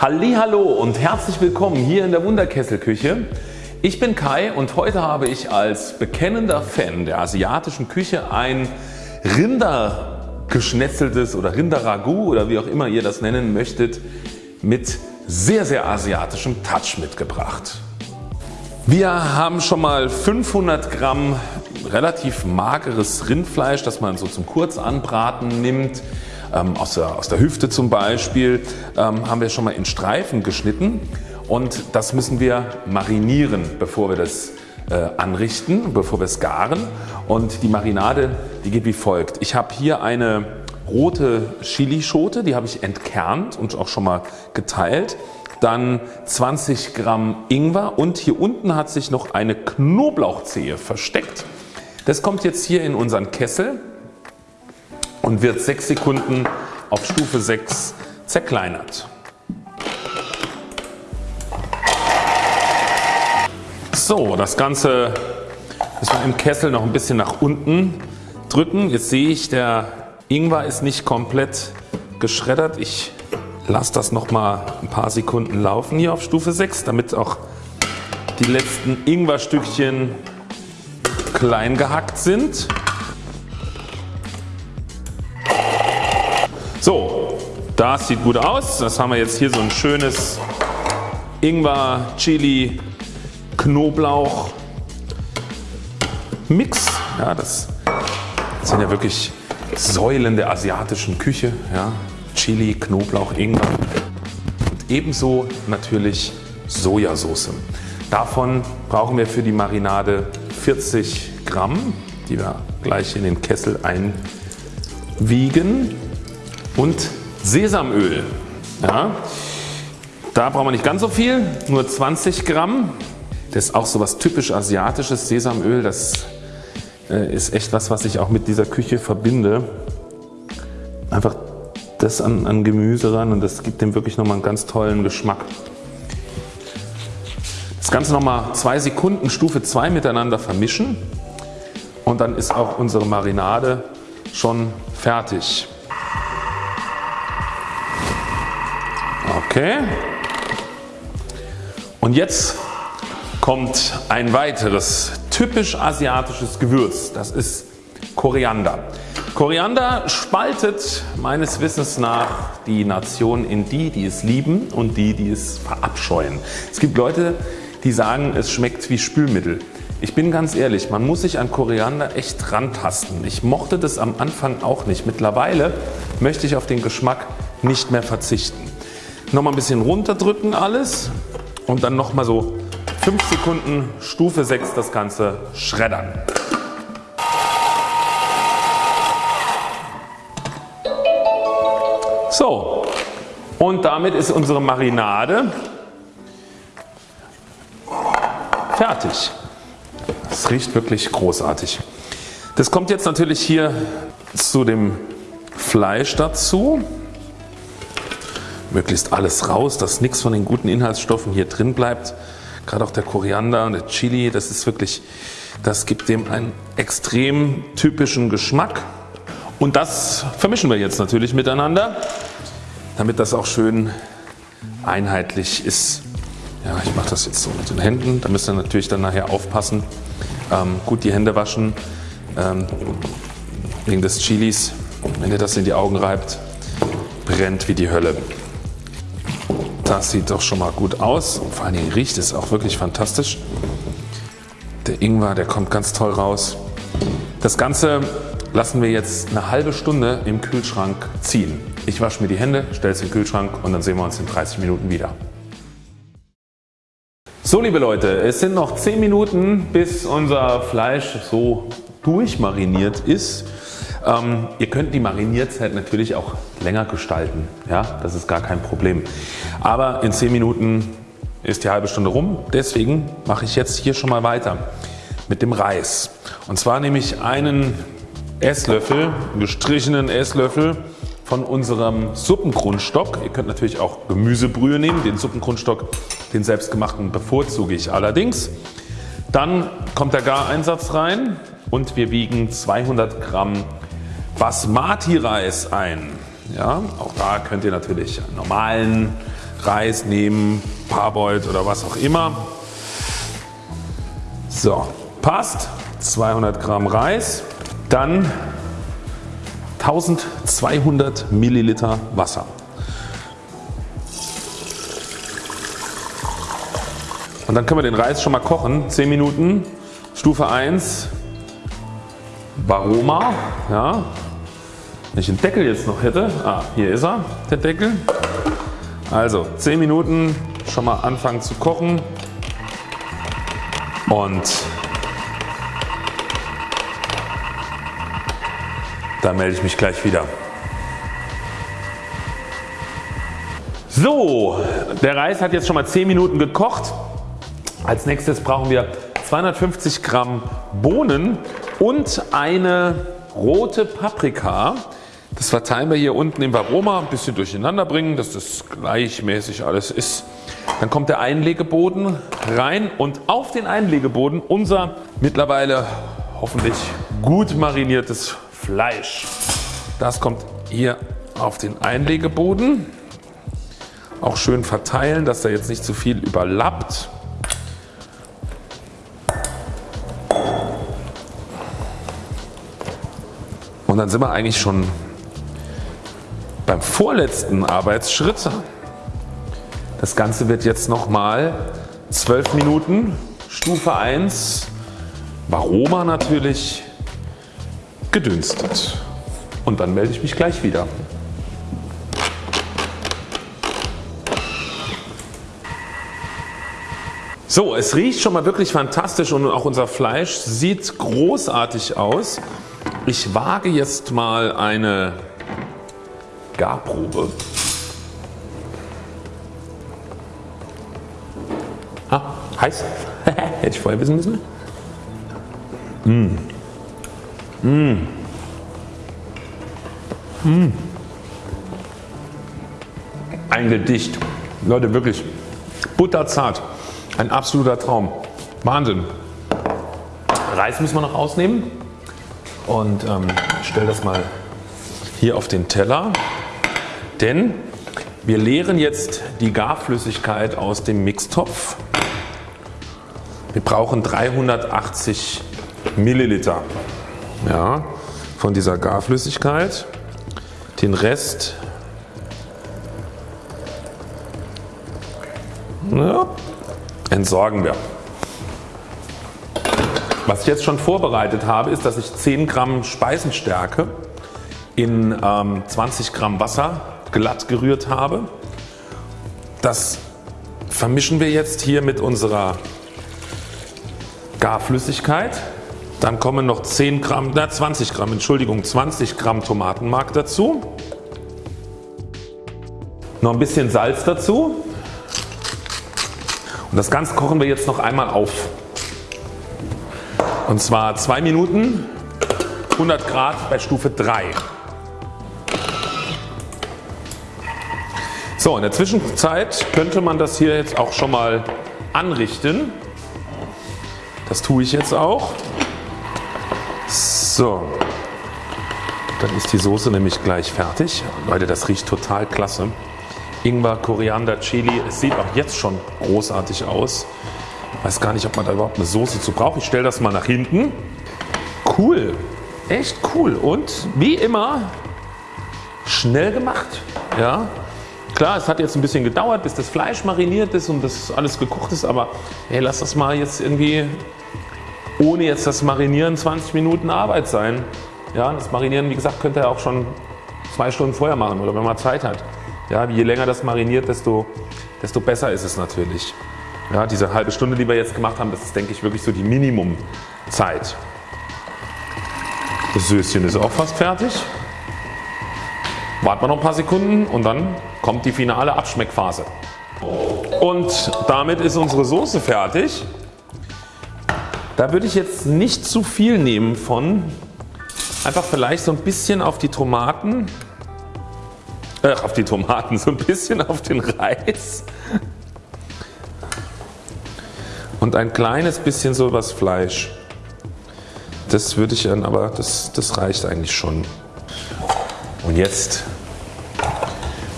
Hallo und herzlich willkommen hier in der Wunderkesselküche. Ich bin Kai und heute habe ich als bekennender Fan der asiatischen Küche ein Rindergeschnetzeltes oder Rinderragout oder wie auch immer ihr das nennen möchtet mit sehr sehr asiatischem Touch mitgebracht. Wir haben schon mal 500 Gramm relativ mageres Rindfleisch das man so zum Kurzanbraten nimmt ähm, aus, der, aus der Hüfte zum Beispiel ähm, haben wir schon mal in Streifen geschnitten und das müssen wir marinieren bevor wir das äh, anrichten, bevor wir es garen und die Marinade die geht wie folgt. Ich habe hier eine rote Chilischote, die habe ich entkernt und auch schon mal geteilt. Dann 20 Gramm Ingwer und hier unten hat sich noch eine Knoblauchzehe versteckt. Das kommt jetzt hier in unseren Kessel und wird 6 Sekunden auf Stufe 6 zerkleinert. So, das Ganze müssen wir im Kessel noch ein bisschen nach unten drücken. Jetzt sehe ich, der Ingwer ist nicht komplett geschreddert. Ich lasse das noch mal ein paar Sekunden laufen hier auf Stufe 6, damit auch die letzten Ingwerstückchen klein gehackt sind. So, das sieht gut aus. Das haben wir jetzt hier so ein schönes Ingwer, Chili, Knoblauch Mix. Ja, das sind ja wirklich Säulen der asiatischen Küche. Ja. Chili, Knoblauch, Ingwer und ebenso natürlich Sojasauce. Davon brauchen wir für die Marinade 40 Gramm, die wir gleich in den Kessel einwiegen und Sesamöl. Ja, da brauchen wir nicht ganz so viel, nur 20 Gramm. Das ist auch so was typisch asiatisches Sesamöl. Das äh, ist echt was was ich auch mit dieser Küche verbinde. Einfach das an, an Gemüse ran und das gibt dem wirklich nochmal einen ganz tollen Geschmack. Das Ganze nochmal zwei Sekunden Stufe 2 miteinander vermischen und dann ist auch unsere Marinade schon fertig. Okay. Und jetzt kommt ein weiteres typisch asiatisches Gewürz. Das ist Koriander. Koriander spaltet meines Wissens nach die Nation in die die es lieben und die die es verabscheuen. Es gibt Leute die sagen es schmeckt wie Spülmittel. Ich bin ganz ehrlich, man muss sich an Koriander echt rantasten. Ich mochte das am Anfang auch nicht. Mittlerweile möchte ich auf den Geschmack nicht mehr verzichten. Nochmal ein bisschen runterdrücken alles und dann nochmal so 5 Sekunden Stufe 6 das Ganze schreddern. So und damit ist unsere Marinade fertig. Es riecht wirklich großartig. Das kommt jetzt natürlich hier zu dem Fleisch dazu möglichst alles raus, dass nichts von den guten Inhaltsstoffen hier drin bleibt. Gerade auch der Koriander und der Chili, das ist wirklich, das gibt dem einen extrem typischen Geschmack. Und das vermischen wir jetzt natürlich miteinander, damit das auch schön einheitlich ist. Ja, ich mache das jetzt so mit den Händen, da müsst ihr natürlich dann nachher aufpassen. Ähm, gut die Hände waschen ähm, wegen des Chilis. Wenn ihr das in die Augen reibt, brennt wie die Hölle. Das sieht doch schon mal gut aus und vor allen Dingen riecht es auch wirklich fantastisch. Der Ingwer der kommt ganz toll raus. Das Ganze lassen wir jetzt eine halbe Stunde im Kühlschrank ziehen. Ich wasche mir die Hände, stelle es in den Kühlschrank und dann sehen wir uns in 30 Minuten wieder. So liebe Leute, es sind noch 10 Minuten bis unser Fleisch so durchmariniert ist. Ähm, ihr könnt die Marinierzeit natürlich auch länger gestalten. Ja, das ist gar kein Problem. Aber in 10 Minuten ist die halbe Stunde rum. Deswegen mache ich jetzt hier schon mal weiter mit dem Reis. Und zwar nehme ich einen Esslöffel, einen gestrichenen Esslöffel von unserem Suppengrundstock. Ihr könnt natürlich auch Gemüsebrühe nehmen. Den Suppengrundstock, den selbstgemachten bevorzuge ich allerdings. Dann kommt der Gareinsatz rein und wir wiegen 200 Gramm Basmati Reis ein. Ja, auch da könnt ihr natürlich normalen Reis nehmen, Parboiled oder was auch immer. So, passt. 200 Gramm Reis. Dann 1200 Milliliter Wasser. Und dann können wir den Reis schon mal kochen. 10 Minuten. Stufe 1 Varoma. Ja. Wenn ich den Deckel jetzt noch hätte. Ah, hier ist er, der Deckel. Also 10 Minuten schon mal anfangen zu kochen. Und dann melde ich mich gleich wieder. So, der Reis hat jetzt schon mal 10 Minuten gekocht. Als nächstes brauchen wir 250 Gramm Bohnen und eine rote Paprika. Das verteilen wir hier unten im Varoma, ein bisschen durcheinander bringen, dass das gleichmäßig alles ist. Dann kommt der Einlegeboden rein und auf den Einlegeboden unser mittlerweile hoffentlich gut mariniertes Fleisch. Das kommt hier auf den Einlegeboden. Auch schön verteilen, dass da jetzt nicht zu viel überlappt. Und dann sind wir eigentlich schon beim vorletzten Arbeitsschritt. Das Ganze wird jetzt nochmal 12 Minuten Stufe 1 Varoma natürlich gedünstet. Und dann melde ich mich gleich wieder. So, es riecht schon mal wirklich fantastisch und auch unser Fleisch sieht großartig aus. Ich wage jetzt mal eine Garprobe. Ah, heiß. Hätte ich vorher wissen müssen. Mmh. Mmh. Mmh. Ein Gedicht. Leute wirklich butterzart. Ein absoluter Traum. Wahnsinn. Reis müssen wir noch ausnehmen und ähm, stelle das mal hier auf den Teller. Denn wir leeren jetzt die Garflüssigkeit aus dem Mixtopf. Wir brauchen 380 Milliliter ja, von dieser Garflüssigkeit. Den Rest ja, entsorgen wir. Was ich jetzt schon vorbereitet habe ist, dass ich 10 Gramm Speisenstärke in ähm, 20 Gramm Wasser glatt gerührt habe. Das vermischen wir jetzt hier mit unserer Garflüssigkeit. Dann kommen noch 10 Gramm, na 20 Gramm, Entschuldigung, 20 Gramm Tomatenmark dazu. Noch ein bisschen Salz dazu. Und das Ganze kochen wir jetzt noch einmal auf. Und zwar 2 Minuten 100 Grad bei Stufe 3. So in der Zwischenzeit könnte man das hier jetzt auch schon mal anrichten. Das tue ich jetzt auch. So. Dann ist die Soße nämlich gleich fertig. Leute das riecht total klasse. Ingwer, Koriander, Chili. Es sieht auch jetzt schon großartig aus. Weiß gar nicht, ob man da überhaupt eine Soße zu braucht. Ich stelle das mal nach hinten. Cool, echt cool und wie immer schnell gemacht. Ja, klar, es hat jetzt ein bisschen gedauert, bis das Fleisch mariniert ist und das alles gekocht ist, aber hey, lass das mal jetzt irgendwie ohne jetzt das Marinieren 20 Minuten Arbeit sein. Ja, das Marinieren, wie gesagt, könnt ihr auch schon zwei Stunden vorher machen oder wenn man Zeit hat. Ja, je länger das mariniert, desto, desto besser ist es natürlich. Ja, diese halbe Stunde, die wir jetzt gemacht haben, das ist denke ich wirklich so die Minimumzeit. Das Söschen ist auch fast fertig. Warten wir noch ein paar Sekunden und dann kommt die finale Abschmeckphase. Und damit ist unsere Soße fertig. Da würde ich jetzt nicht zu viel nehmen von. Einfach vielleicht so ein bisschen auf die Tomaten. Äh, auf die Tomaten, so ein bisschen auf den Reis und ein kleines bisschen so was Fleisch. Das würde ich dann aber, das, das reicht eigentlich schon. Und jetzt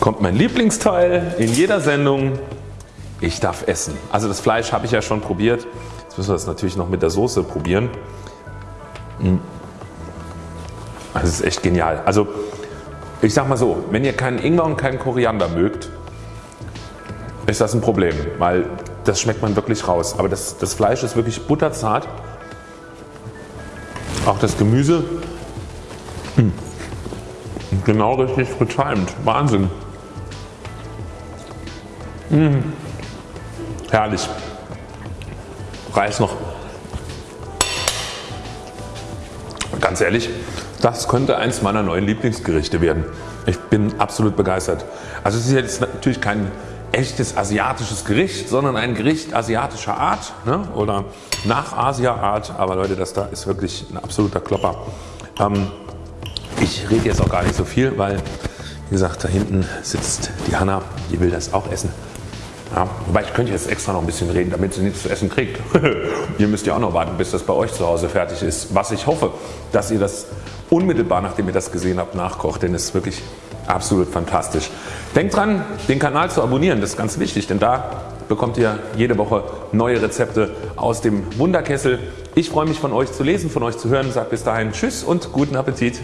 kommt mein Lieblingsteil in jeder Sendung. Ich darf essen. Also das Fleisch habe ich ja schon probiert. Jetzt müssen wir das natürlich noch mit der Soße probieren. Hm. Das ist echt genial. Also ich sag mal so, wenn ihr keinen Ingwer und keinen Koriander mögt, ist das ein Problem, weil das schmeckt man wirklich raus. Aber das, das Fleisch ist wirklich butterzart. Auch das Gemüse. Hm. Genau richtig getimt. Wahnsinn. Mmh. Herrlich. Reis noch. Ganz ehrlich, das könnte eins meiner neuen Lieblingsgerichte werden. Ich bin absolut begeistert. Also es ist jetzt natürlich kein echtes asiatisches Gericht, sondern ein Gericht asiatischer Art ne? oder nach Asia-Art. Aber Leute, das da ist wirklich ein absoluter Klopper. Ähm, ich rede jetzt auch gar nicht so viel, weil wie gesagt da hinten sitzt die Hanna, die will das auch essen. Ja, wobei ich könnte jetzt extra noch ein bisschen reden, damit sie nichts zu essen kriegt. ihr müsst ja auch noch warten, bis das bei euch zu Hause fertig ist. Was ich hoffe, dass ihr das unmittelbar nachdem ihr das gesehen habt nachkocht, denn es ist wirklich absolut fantastisch. Denkt dran den Kanal zu abonnieren, das ist ganz wichtig, denn da bekommt ihr jede Woche neue Rezepte aus dem Wunderkessel. Ich freue mich von euch zu lesen, von euch zu hören. Sagt bis dahin Tschüss und guten Appetit.